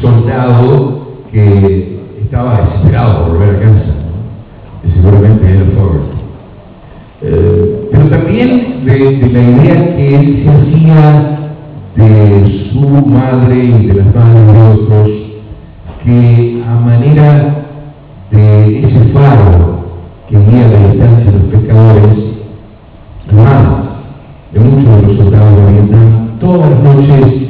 soldado que estaba desesperado por volver a casa, ¿no? seguramente era Forrest. Eh, pero también de, la idea que él se hacía de su madre y de las madres de otros, que a manera de ese faro que guía la distancia de los pescadores, hermanos de muchos de los soldados de Vietnam, todas las noches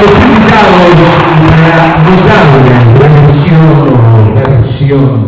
significados, la notable, la versión, versión